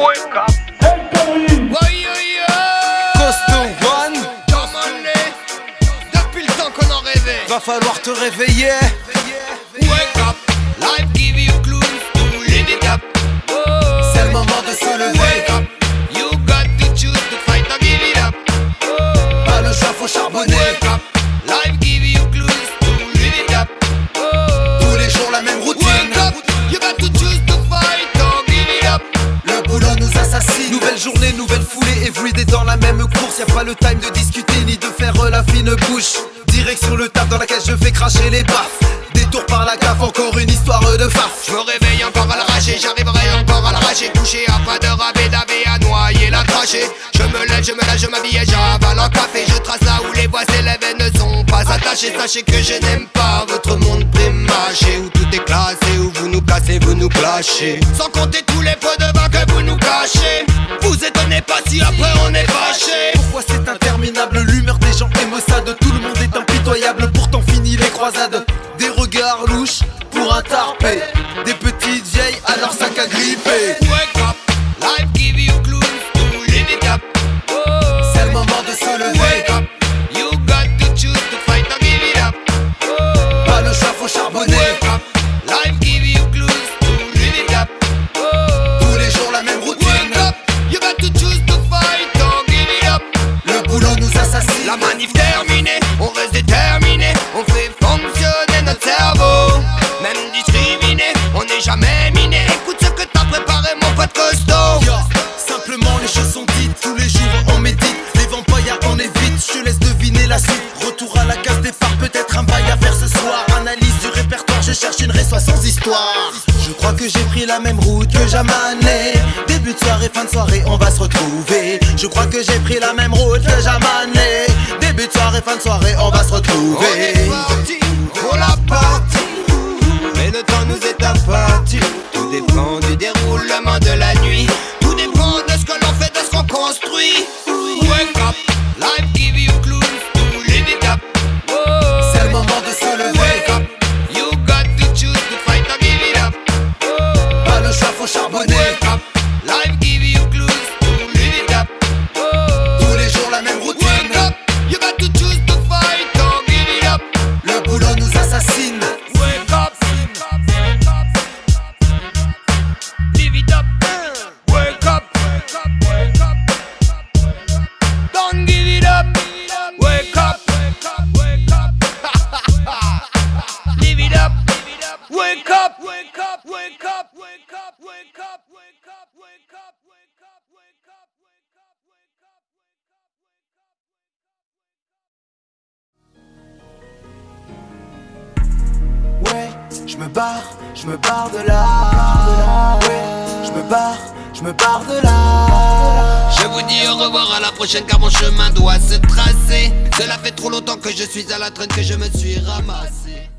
Wake up. Oi, oi, oi. Costo One, Demande-les. Depuis le temps qu'on en rêvait. va falloir te réveiller. Wake up. Life give you journée, nouvelle foulée. Everyday dans la même course. Y a pas le time de discuter ni de faire la fine bouche. Direction le taf dans laquelle je fais cracher les baffes. Détour par la cave, encore une histoire de farce. Je me réveille encore à l'arraché, j'arriverai encore à l'arraché Couché à pas de raver, d'aver, à noyer la cracher Je me lève, je me lève, je m'habille et j'avale un café Je trace là où les voies s'élèvent et ne sont pas attachées Sachez que je n'aime pas votre monde prémâché Où tout est classé, où vous nous cassez, vous nous clashez Sans compter tous les pots de vin que si après on est fâché. Pourquoi c'est interminable L'humeur des gens est maussade. Tout le monde est impitoyable Pourtant fini les croisades. Des regards louches pour un tarpé. Des petites vieilles à leur sac à gripper. Wake up, life give you manif terminée, on reste déterminé, on fait fonctionner notre cerveau. Même discriminé, on n'est jamais miné. Écoute ce que t'as préparé, mon pote costaud. Simplement les choses sont dites Tous les jours on médite. Les vampires on évite Je te laisse deviner la suite. Retour à la case départ Peut-être un bail à faire ce soir. Analyse du répertoire Je cherche une résoie sans histoire. Je crois que j'ai pris la même route que Jamané Début de soirée, fin de soirée On va se retrouver. Je crois que j'ai pris la même route que Jamané fin de soirée On va se retrouver. Parti pour la partie Mais le temps nous est abattu Tout dépend du déroulement de la up, wake up, wake up, wake up, wake up, wake up, wake up, wake up. Ouais, je me barre, je me barre de là. Ouais, je me barre, je me barre de là. Je vous dis au revoir à la prochaine car mon chemin doit se tracer Cela fait trop longtemps que je suis à la traîne que je me suis ramassé